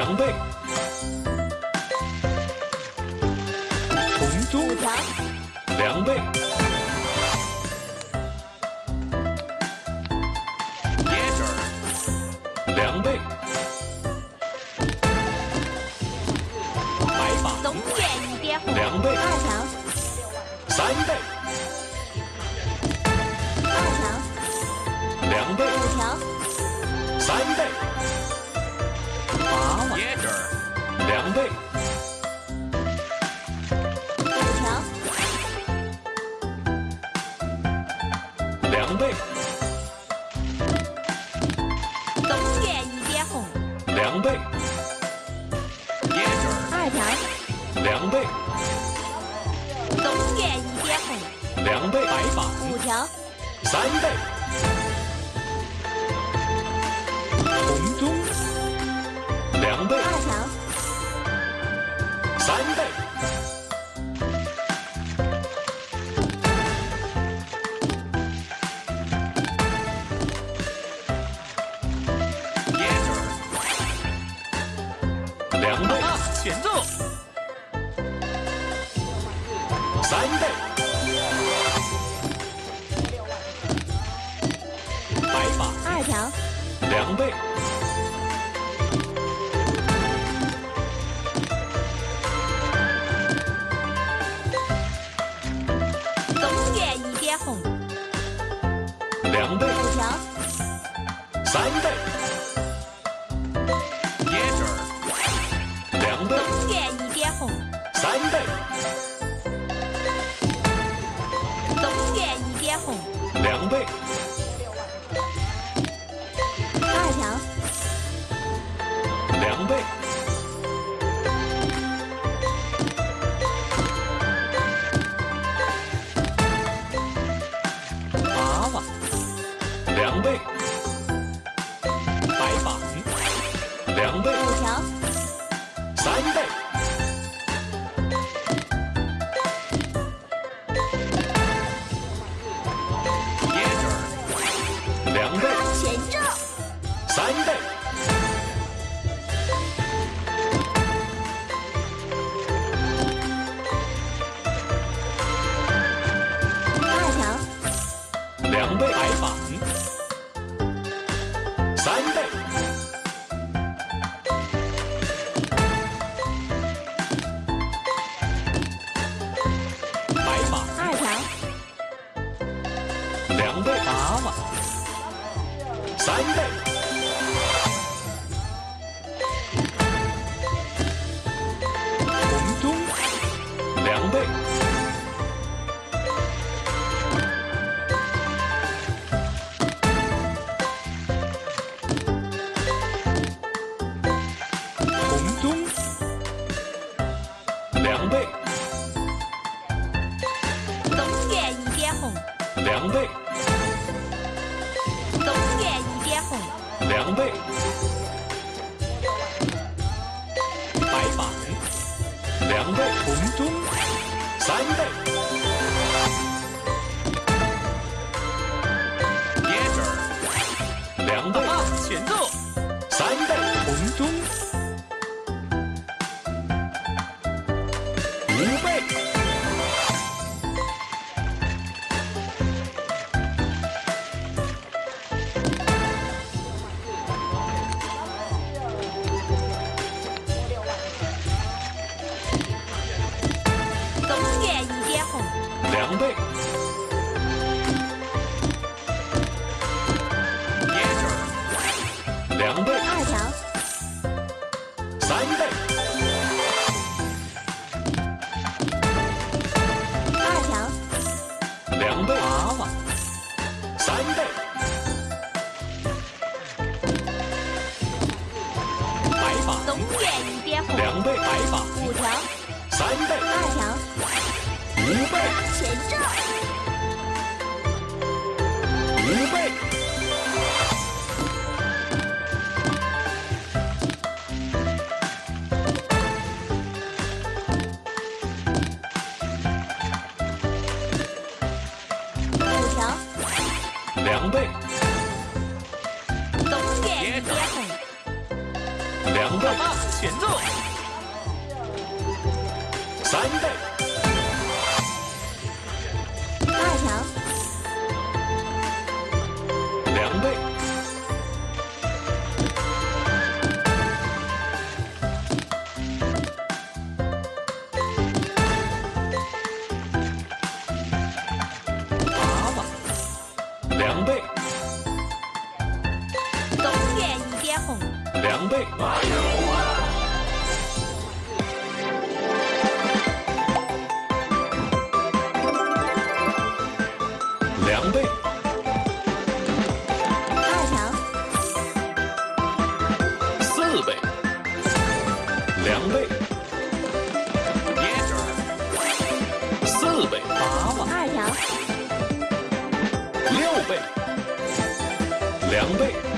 两倍，红中。五条，两倍，椰汁儿，两倍，白板东园一点红，两倍，二条，三倍，二条，两倍，五条，三倍，娃娃椰汁儿，两倍，五条，两倍，东园一点红，两倍，椰汁儿，二条，两倍，东园一点红，两倍，白板五条，三倍，红中两倍，二条，三倍，两倍，啊，选中三倍，白板二条，两倍，三倍，两倍，红中三倍，椰汁，两倍，啊，选中三倍，红中五倍，白板东园一边红，两倍，白板五条，三倍，二条，五倍，全中，五倍，五条，两倍，东园一点红，两倍，爸，选中。三倍，倍，两倍，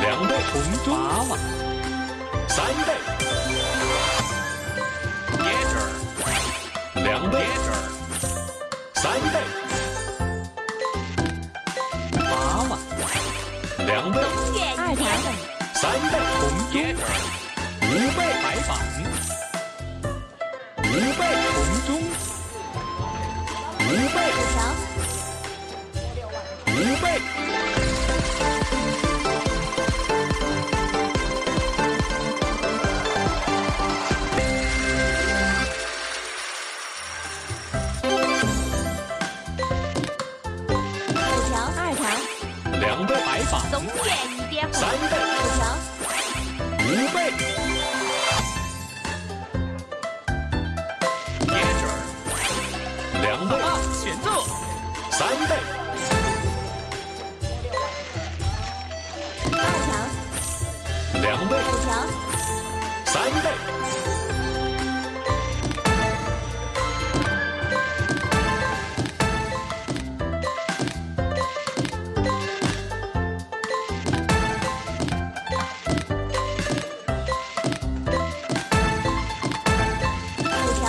两倍，红中，八万，三倍，椰汁，两倍椰，汁，三倍，八万，两倍，东园一点红，三倍，红椰汁，五倍，白板，五倍，红中，五倍，五倍，五条，二条，两倍，白发，总点一点红，三倍，两倍，五条，三倍，五条，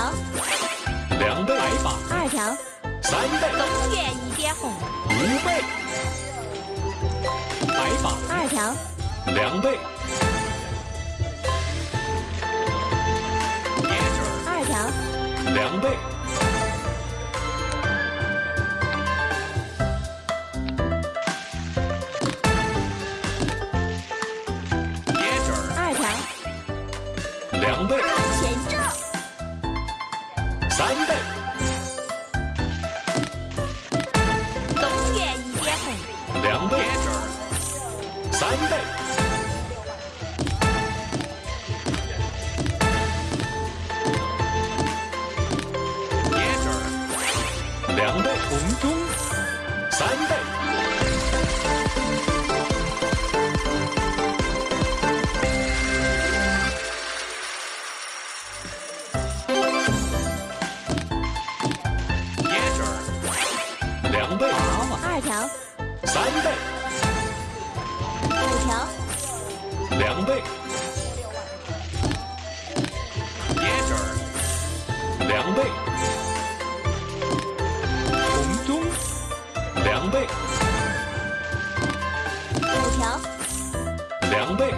两倍，白板，二条，三倍，东园一点红，五倍，白板，二条，两倍，两倍，两倍，